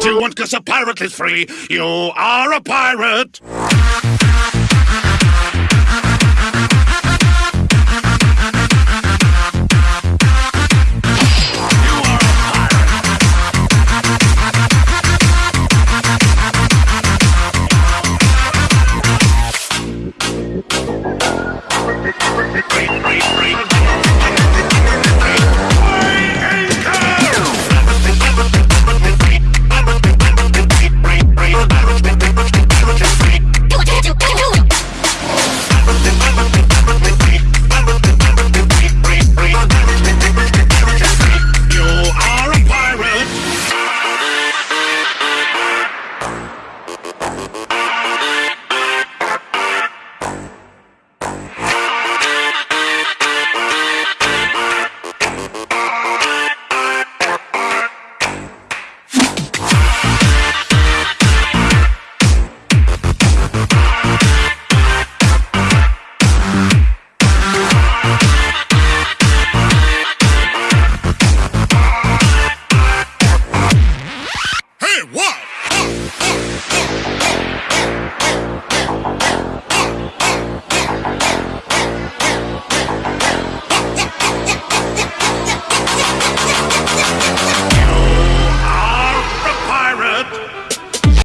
what you want, because a pirate is free. You are a pirate.